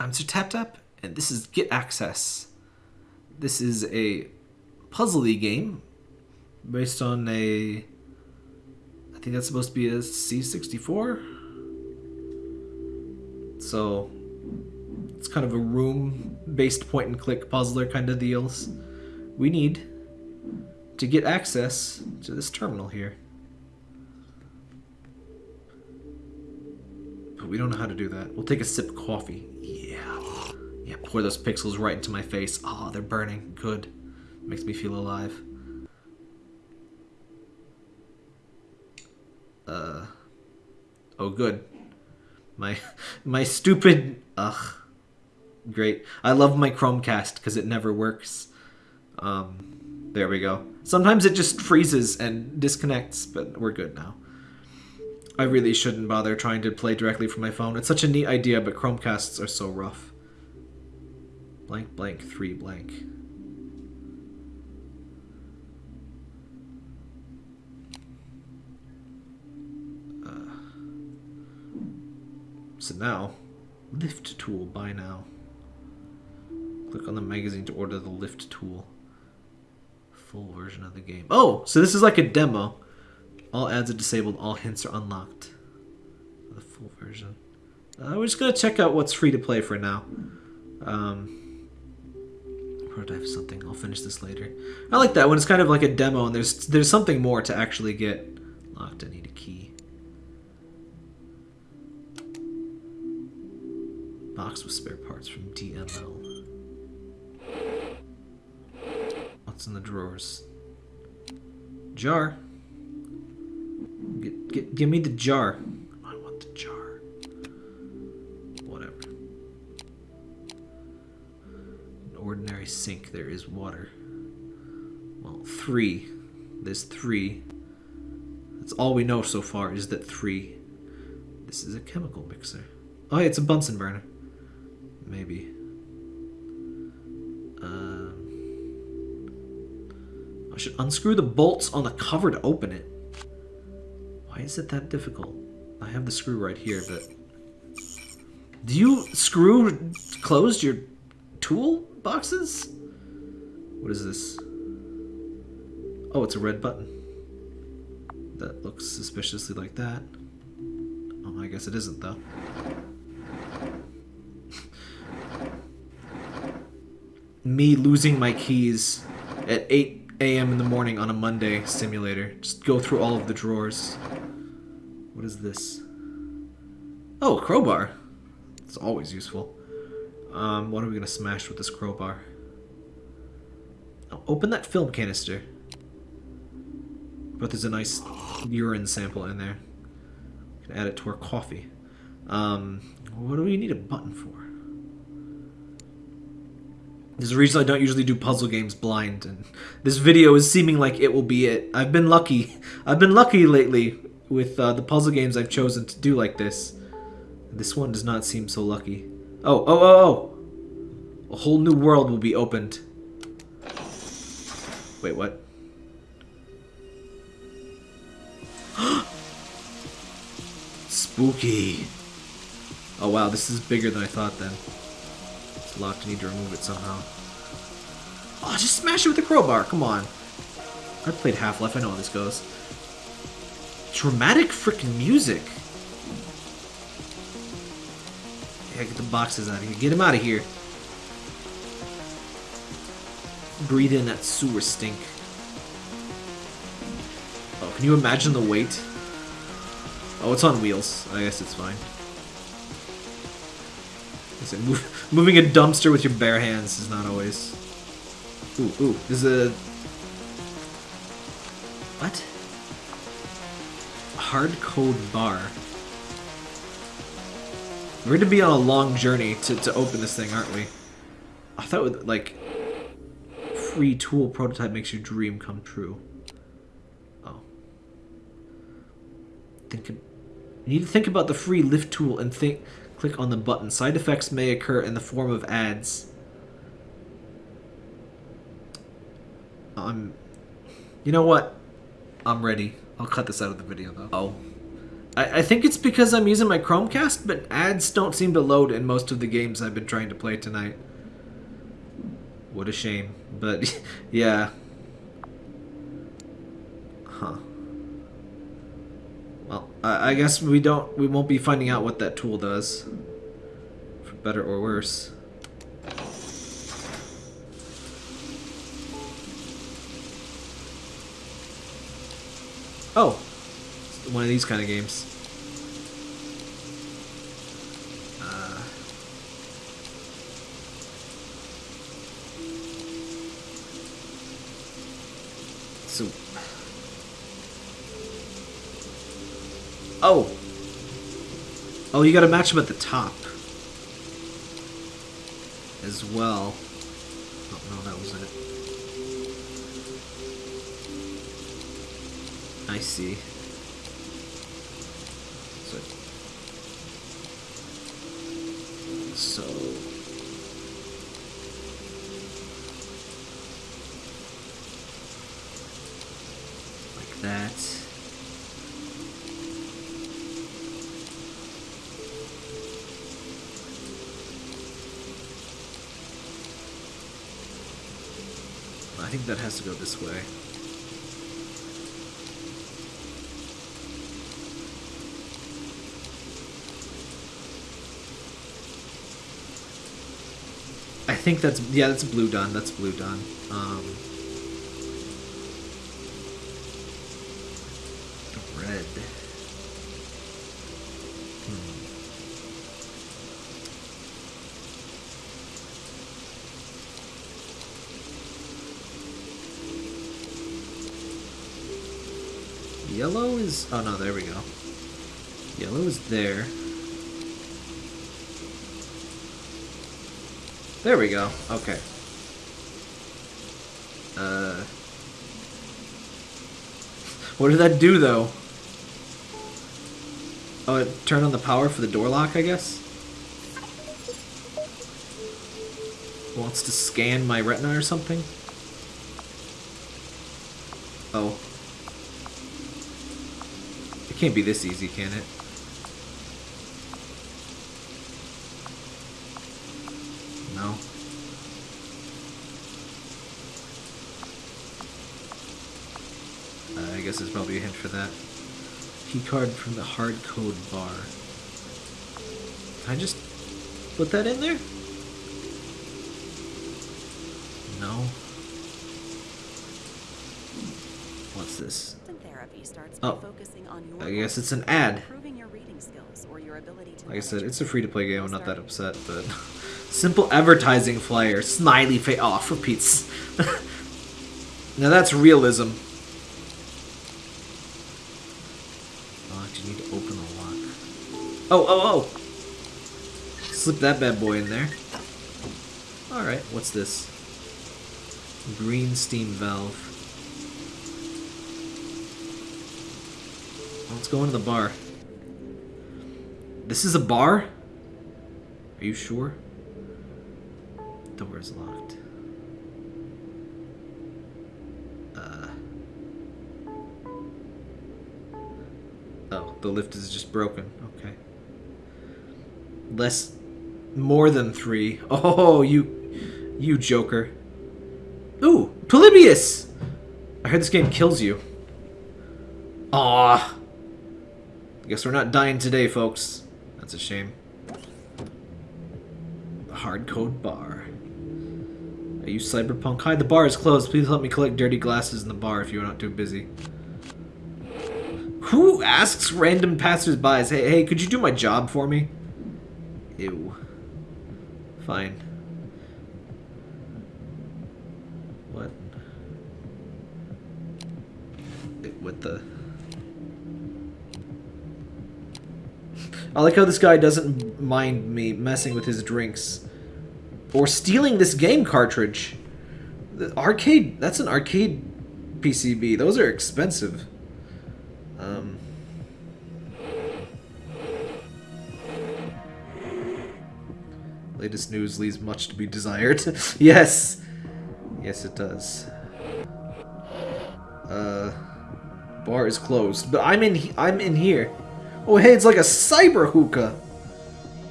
I'm Sir Tap and this is Get Access. This is a puzzly game based on a. I think that's supposed to be a C64. So it's kind of a room based point and click puzzler kind of deals. We need to get access to this terminal here. But we don't know how to do that. We'll take a sip of coffee. Yeah. Pour those pixels right into my face. Oh, they're burning. Good. Makes me feel alive. Uh. Oh, good. My, my stupid. Ugh. Great. I love my Chromecast because it never works. Um, there we go. Sometimes it just freezes and disconnects, but we're good now. I really shouldn't bother trying to play directly from my phone. It's such a neat idea, but Chromecasts are so rough. Blank, blank, three, blank. Uh, so now, lift tool, buy now. Click on the magazine to order the lift tool. Full version of the game. Oh, so this is like a demo. All ads are disabled, all hints are unlocked. The full version. Uh, we're just gonna check out what's free to play for now. Um, prototype something. I'll finish this later. I like that when it's kind of like a demo and there's there's something more to actually get locked. I need a key. Box with spare parts from DML. What's in the drawers? Jar. Get, get, give me the jar. Sink, there is water. Well, three. There's three. That's all we know so far is that three. This is a chemical mixer. Oh, yeah, it's a Bunsen burner. Maybe. Um, I should unscrew the bolts on the cover to open it. Why is it that difficult? I have the screw right here, but... Do you screw closed your tool boxes? What is this? Oh, it's a red button. That looks suspiciously like that. Oh, I guess it isn't, though. Me losing my keys at 8 a.m. in the morning on a Monday simulator. Just go through all of the drawers. What is this? Oh, a crowbar. It's always useful. Um, what are we gonna smash with this crowbar? Oh, open that film canister. But there's a nice urine sample in there. We can add it to our coffee. Um, what do we need a button for? There's a reason I don't usually do puzzle games blind, and this video is seeming like it will be it. I've been lucky. I've been lucky lately with uh, the puzzle games I've chosen to do like this. This one does not seem so lucky. Oh, oh, oh, oh! A whole new world will be opened. Wait, what? Spooky. Oh wow, this is bigger than I thought then. It's locked, I need to remove it somehow. Oh, just smash it with a crowbar, come on. I played Half-Life, I know how this goes. Dramatic freaking music. Yeah, get the boxes out of here. Get them out of here. Breathe in that sewer stink. Oh, can you imagine the weight? Oh, it's on wheels. I guess it's fine. Move, moving a dumpster with your bare hands is not always... Ooh, ooh, there's a... What? Hard code bar. We're going to be on a long journey to, to open this thing, aren't we? I thought, like, free tool prototype makes your dream come true. Oh. Think... You need to think about the free lift tool and think... Click on the button. Side effects may occur in the form of ads. Um, you know what? I'm ready. I'll cut this out of the video though. Oh. I, I think it's because I'm using my Chromecast, but ads don't seem to load in most of the games I've been trying to play tonight. What a shame. But, yeah. Huh. Well, I, I guess we don't, we won't be finding out what that tool does. For better or worse. Oh, one of these kind of games. Uh, oh, oh, you got to match them at the top as well. Oh no, that was it. I see. So like that. I think that has to go this way. Think that's yeah, that's blue done. That's blue done. Um, red. Hmm. Yellow is oh no, there we go. Yellow is there. There we go. Okay. Uh. What did that do, though? Oh, it turned on the power for the door lock, I guess? Wants to scan my retina or something? Oh. It can't be this easy, can it? No. Uh, I guess there's probably a hint for that. Key card from the hard code bar. Can I just put that in there? No. What's this? Oh, by focusing on your I guess it's an ad. improving your reading skills or your ability to Like I said, it's a free-to-play game. I'm not that upset, but simple advertising flyer, smiley face. Oh, for Pete's. now that's realism. Oh, do you need to open the lock? Oh, oh, oh! Slip that bad boy in there. All right, what's this? Green steam valve. Let's go into the bar. This is a bar? Are you sure? Door is locked. Uh. Oh, the lift is just broken. Okay. Less. More than three. Oh, you. You joker. Ooh, Polybius! I heard this game kills you. Aw. Guess we're not dying today, folks. That's a shame. The hard code bar. Are you cyberpunk? Hi, the bar is closed. Please help me collect dirty glasses in the bar if you're not too busy. Who asks random passersby, hey, hey, could you do my job for me? Ew. Fine. What? What the... I like how this guy doesn't mind me messing with his drinks. Or stealing this game cartridge. The arcade, that's an arcade PCB. Those are expensive. Latest news leaves much to be desired. yes! Yes, it does. Uh... Bar is closed. But I'm in I'm in here. Oh, hey, it's like a cyber hookah.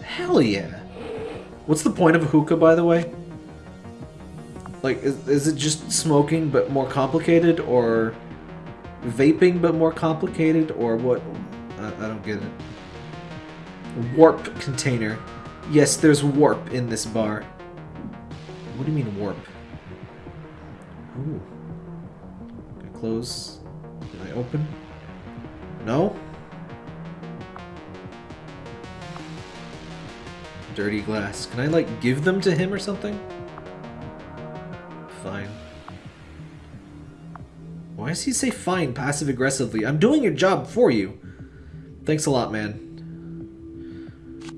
Hell yeah. What's the point of a hookah, by the way? Like, is, is it just smoking but more complicated, or vaping but more complicated, or what? I, I don't get it. Warp container. Yes, there's warp in this bar. What do you mean warp? Ooh. Can I close? Can I open? No? Dirty glass. Can I, like, give them to him or something? Fine. Why does he say fine passive aggressively? I'm doing your job for you. Thanks a lot, man.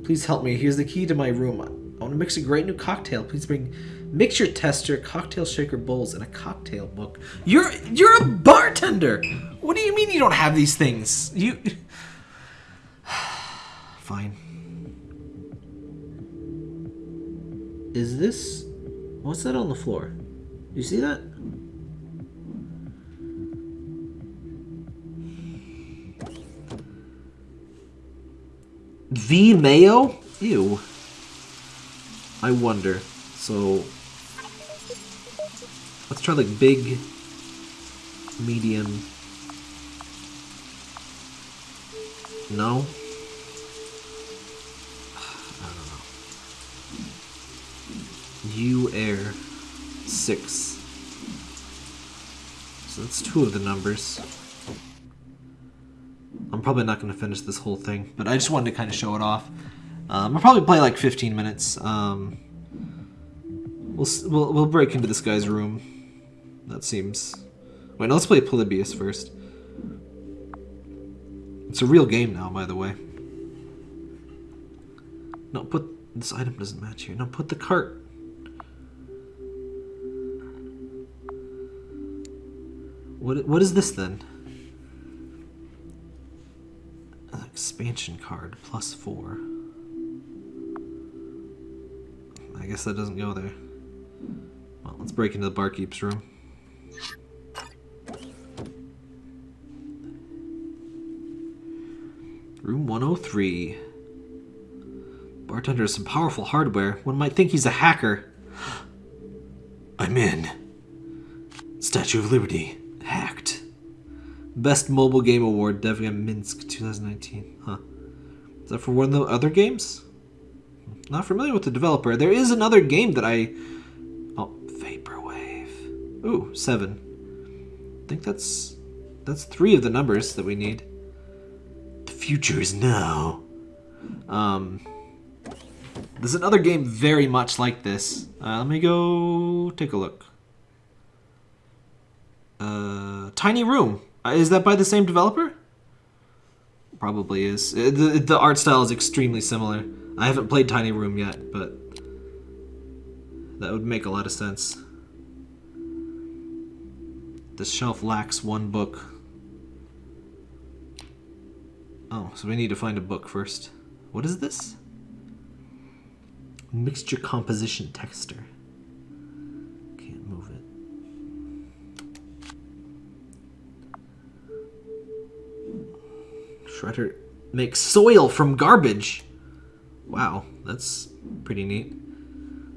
Please help me. Here's the key to my room. I want to mix a great new cocktail. Please bring mixture tester, cocktail shaker bowls, and a cocktail book. You're you're a bartender. What do you mean you don't have these things? You Fine. Is this what's that on the floor? You see that? V mayo? Ew. I wonder. So let's try like big, medium. No. I don't know. U air six. So that's two of the numbers. Probably not going to finish this whole thing, but I just wanted to kind of show it off. Um, I'll probably play like 15 minutes. Um, we'll, we'll we'll break into this guy's room. That seems. Wait, no, let's play Polybius first. It's a real game now, by the way. No, put this item doesn't match here. No, put the cart. What what is this then? Expansion card plus four. I guess that doesn't go there. Well, let's break into the barkeep's room. Room 103. Bartender has some powerful hardware. One might think he's a hacker. I'm in. Statue of Liberty. Best Mobile Game Award, Devia Minsk 2019. Huh. Is that for one of the other games? Not familiar with the developer. There is another game that I. Oh, Vaporwave. Ooh, seven. I think that's. That's three of the numbers that we need. The future is now. Um. There's another game very much like this. Uh, let me go take a look. Uh, Tiny Room. Uh, is that by the same developer? Probably is. Uh, The, the art style is extremely similar. I haven't played Tiny Room yet, but that would make a lot of sense. This shelf lacks one book. Oh, so we need to find a book first. What is this? Mixture composition texter. Shredder makes soil from garbage. Wow, that's pretty neat.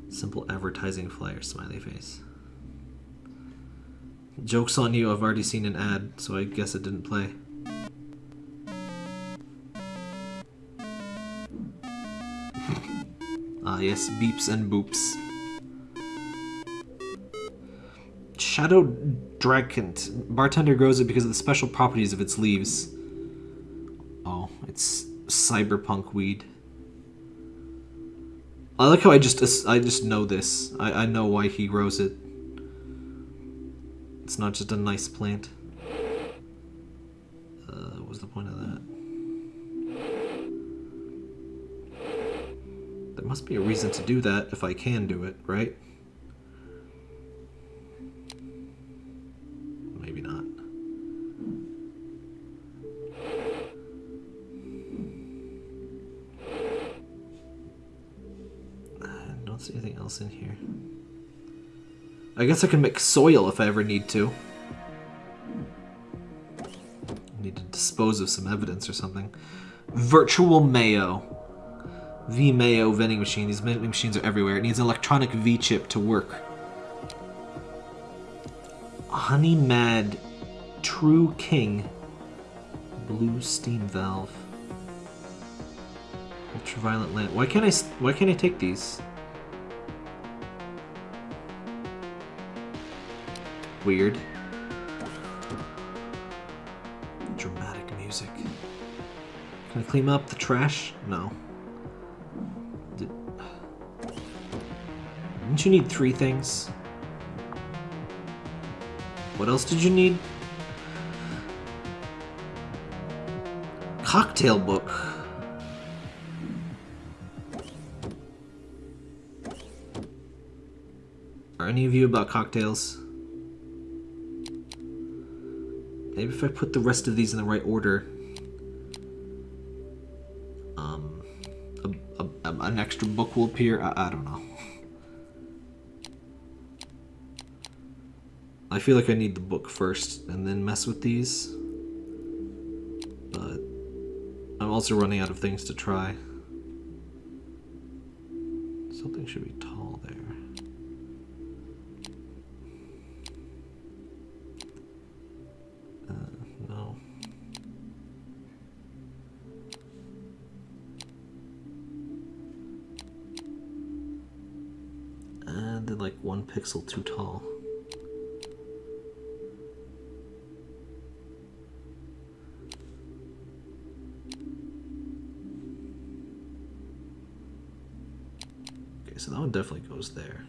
Simple advertising flyer, smiley face. Joke's on you, I've already seen an ad, so I guess it didn't play. Ah, yes, beeps and boops. Shadow Dragont. Bartender grows it because of the special properties of its leaves. It's cyberpunk weed. I like how I just I just know this. I, I know why he grows it. It's not just a nice plant. Uh, what was the point of that? There must be a reason to do that if I can do it, right? Else in here. I guess I can mix soil if I ever need to. Need to dispose of some evidence or something. Virtual Mayo. V Mayo vending machine. These vending machines are everywhere. It needs an electronic V chip to work. Honey Mad True King. Blue steam valve. Ultraviolet lamp. Why can't I, Why can't I take these? Weird. Dramatic music. Can I clean up the trash? No. Did... Didn't you need three things? What else did you need? Cocktail book. Are any of you about cocktails? Maybe if I put the rest of these in the right order, um, a, a, an extra book will appear. I, I don't know. I feel like I need the book first and then mess with these. But I'm also running out of things to try. Something should be tall there. Pixel too tall. Okay, so that one definitely goes there.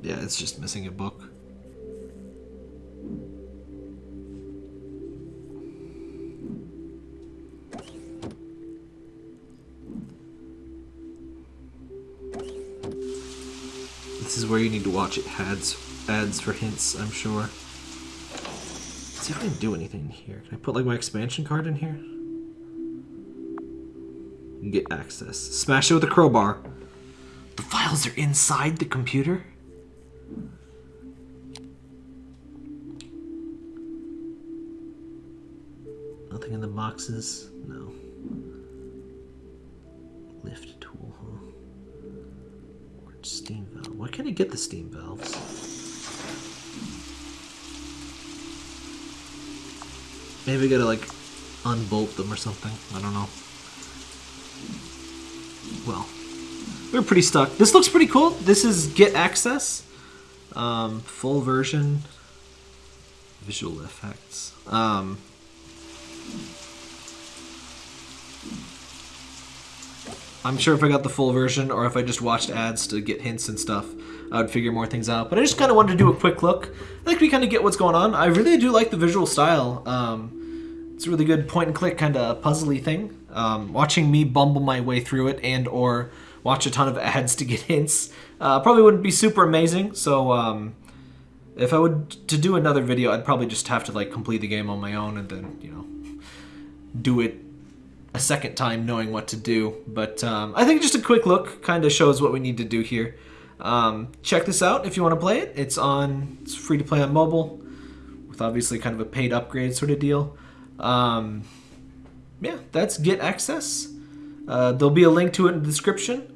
Yeah, it's just missing a book. Watch it ads ads for hints, I'm sure. Let's see if I can do anything here. Can I put like my expansion card in here? Get access. Smash it with a crowbar. The files are inside the computer? Nothing in the boxes? No. Lift Why can't I get the steam valves? Maybe I gotta like unbolt them or something. I don't know. Well, we're pretty stuck. This looks pretty cool. This is Get Access. Um, full version. Visual effects. Um, I'm sure if I got the full version or if I just watched ads to get hints and stuff, I would figure more things out. But I just kind of wanted to do a quick look. I think we kind of get what's going on. I really do like the visual style. Um, it's a really good point and click kind of puzzly thing. Um, watching me bumble my way through it and or watch a ton of ads to get hints uh, probably wouldn't be super amazing. So um, if I would to do another video, I'd probably just have to like complete the game on my own and then you know do it a second time knowing what to do. But um, I think just a quick look kind of shows what we need to do here. Um, check this out if you want to play it. It's on. It's free to play on mobile, with obviously kind of a paid upgrade sort of deal. Um, yeah, that's Get Access. Uh, there'll be a link to it in the description.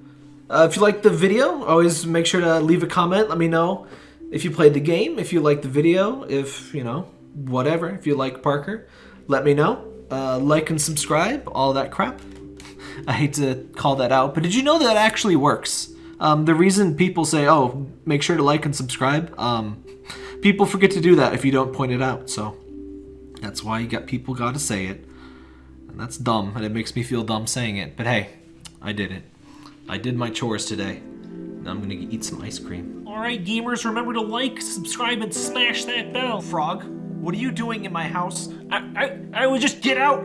Uh, if you like the video, always make sure to leave a comment. Let me know if you played the game, if you like the video, if you know whatever. If you like Parker, let me know. Uh, like and subscribe, all that crap. I hate to call that out, but did you know that actually works? Um, the reason people say, "Oh, make sure to like and subscribe," um, people forget to do that if you don't point it out. So that's why you got people got to say it, and that's dumb, and it makes me feel dumb saying it. But hey, I did it. I did my chores today. Now I'm gonna eat some ice cream. Alright, gamers, remember to like, subscribe, and smash that bell. Frog, what are you doing in my house? I, I, I would just get out.